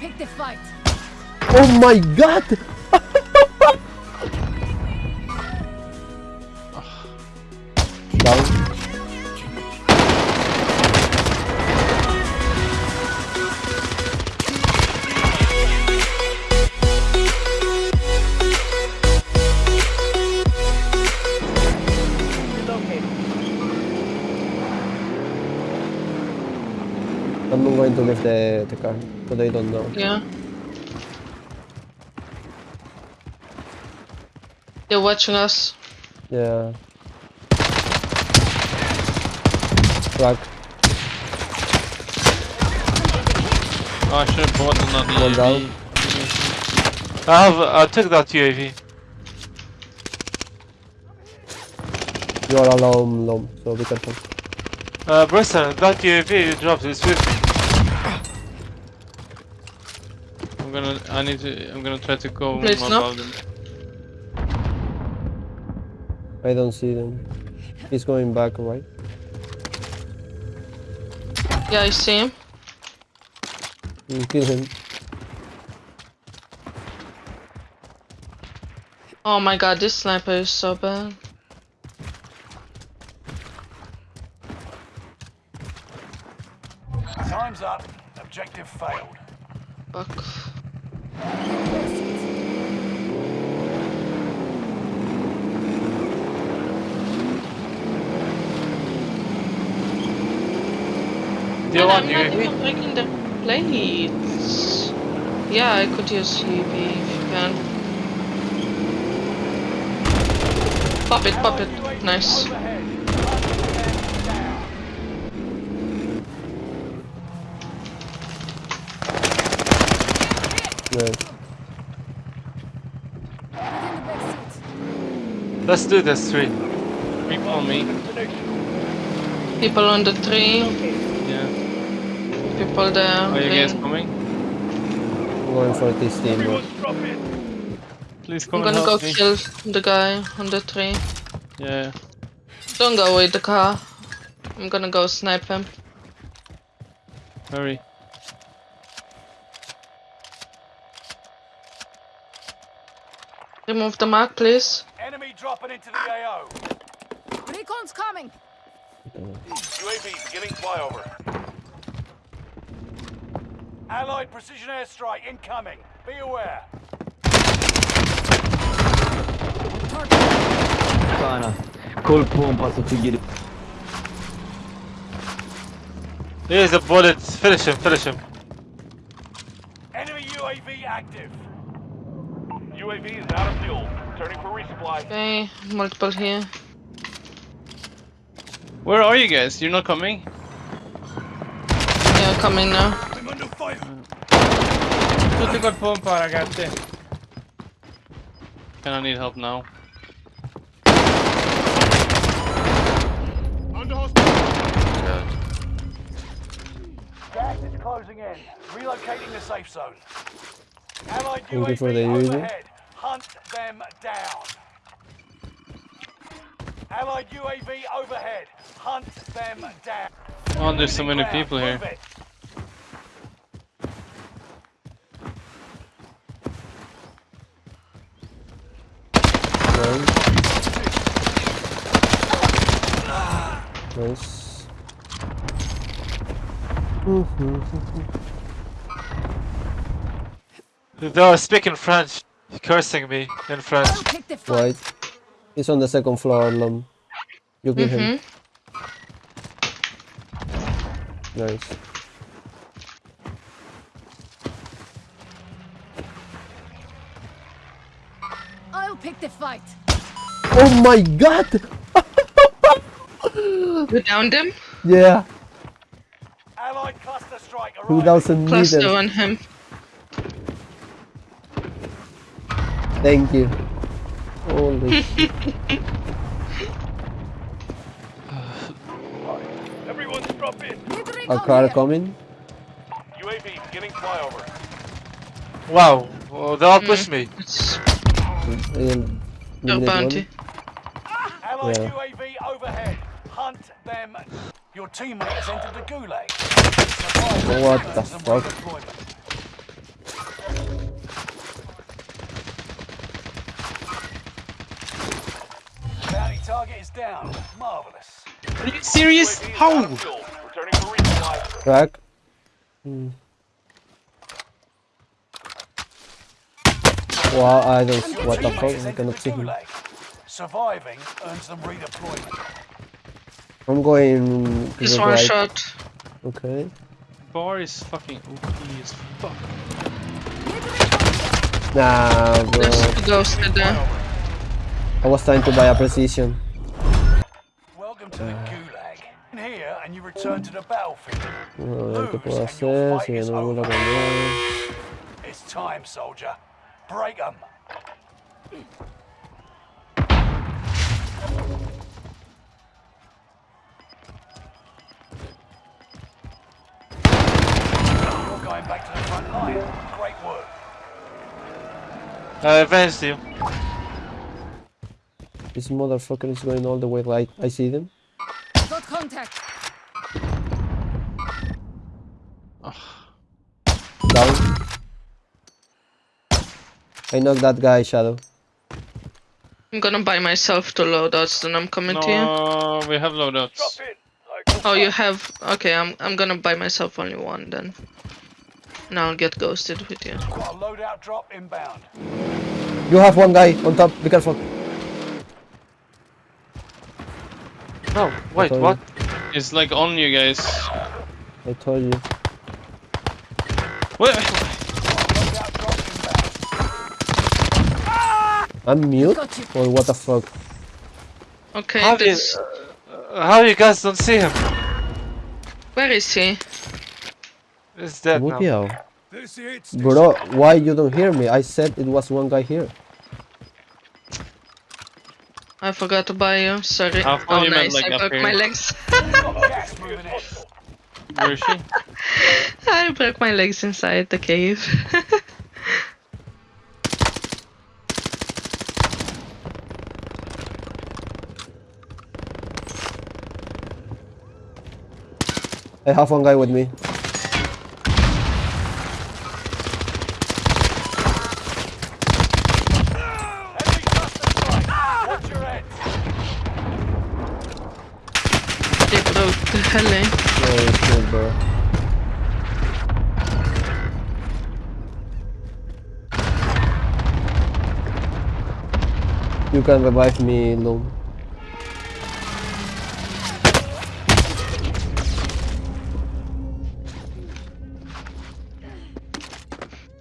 pick the fight. Oh my god! To leave the, the car, but they don't know. Yeah. They're watching us. Yeah. Crack. Oh, I should have bought another One down. UAV. I have. I took that UAV. You are alone, low, so be careful. Uh, Briston, that UAV you dropped is with me. I'm gonna. I need to. I'm gonna try to go Please, no. above them. I don't see them. He's going back, right? Yeah, I see him. Mm, kill him. Oh my god, this sniper is so bad. Time's up. Objective failed. Fuck. Do you And want I'm not even breaking the plates. Yeah, I could use UAV if you can. Pop it, pop it. Nice. Overhead. Nice. In the back seat. Let's do this three. People on me. People on the tree. Yeah. People there. Are you guys playing. coming? I'm going for this team. Please come I'm gonna go me. kill the guy on the tree. Yeah. Don't go with the car. I'm gonna go snipe him. Hurry. Remove the mark, please. Enemy dropping into the AO. Recon's coming. UAV beginning flyover. Allied precision airstrike incoming. Be aware. Sana. Kol pompası girip Here's a bullet. Finish him. Finish him. Enemy UAV active. UAV is out of fuel. Turning for resupply. Okay, multiple here. Where are you guys? You're not coming? Yeah, coming now. I'm under fire. Tutti col pompa, ragazzi. Can I need help now? Under hostile. Gas is closing in. Relocating the safe zone. Allied UAV for the UAV. overhead. Hunt them down. Allied UAV overhead. Hunt them down. Oh, there's so many people here. Nice. Nice. They are speaking French, cursing me in French. I'll pick the fight. Right. He's on the second floor, Lom. You kill him. Mm-hmm. Nice. Pick the fight. Oh my god! You downed him? Yeah, Allied cluster strike two arriving. thousand Cluster meters. on him. Thank you. Holy shit. Everyone's drop in. Need A car coming. UAV beginning flyover. Wow, well, they all pushed mm. me. In, in bounty. Yeah. UAV overhead. Hunt them. Your teammates entered the gulag. What the fuck? Bounty target is down. Marvelous. Are you serious? How? Back. Hmm. Wow, I don't. What the fuck? I Sent cannot to see the him. Gulag. Surviving earns them redeployment. I'm going. to This the one right. shot. Okay. Bar is fucking OP as fuck. Nah, bro. There's two ghosted there. I was trying to buy a precision. Welcome to the Gulag. In here and you return to the battlefield. Vamos a qué Lose puedo and your hacer. fight Si is no me vuelvo over. It's time, soldier. Break them. You're going back to the front line. Great work. I avenged you. This motherfucker is going all the way right. I see them. Got contact. Down. I knocked that guy, Shadow. I'm gonna buy myself two loadouts, then I'm coming to you. No, we have loadouts. it. Oh, you have. Okay, I'm I'm gonna buy myself only one then. And I'll get ghosted with you. loadout drop inbound. You have one guy on top. Be careful. No, wait, told what? It's like on you guys. I told you. What? Loadout drop inbound. I'm mute? Or what the fuck? Okay, How, do you, uh, how you guys don't see him? Where is he? He's dead now. Bro, why you don't hear me? I said it was one guy here. I forgot to buy you. Sorry. How oh, you meant, nice. like, I broke here? my legs. Gas moving in. Where is she? I broke my legs inside the cave. I have one guy with me. Heavy cluster strike. Watch your head. they broke the heli. Bro. You can revive me, Loom.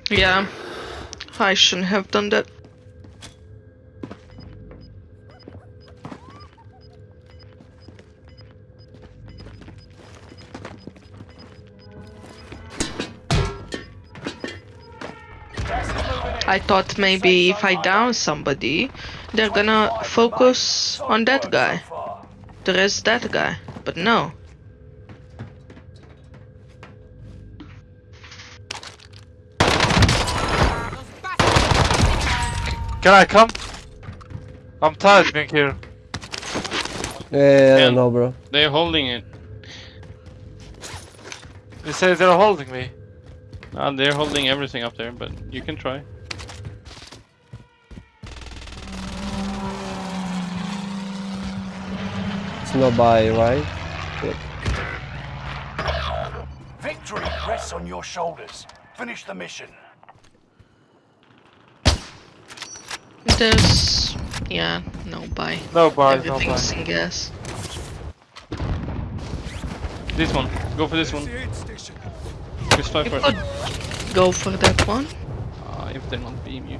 Yeah. I shouldn't have done that. I thought maybe if I down somebody, they're gonna focus on that guy. The rest that guy. But no. Can I come? I'm tired being here. Yeah, I Yeah. don't know, bro. They're holding it. They say they're holding me. Ah, they're holding everything up there, but you can try. It's not by, right? Victory rests on your shoulders. Finish the mission. There's yeah, no buy. No bar, no bar. Everything's in gas. This one. Go for this one. Just five You first. could go for that one. Ah, if they don't beam you.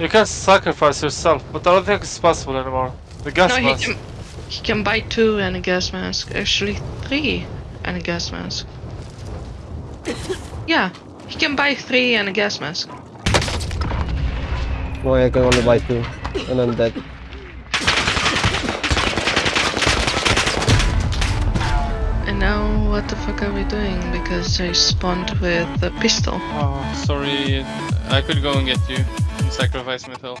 You can sacrifice yourself, but I don't think it's possible anymore. The gas No, he can he can buy two and a gas mask. Actually three and a gas mask. yeah, he can buy three and a gas mask. No, I can only buy two. And I'm dead. And now what the fuck are we doing? Because I spawned with a pistol. Oh, sorry. I could go and get you and sacrifice myself.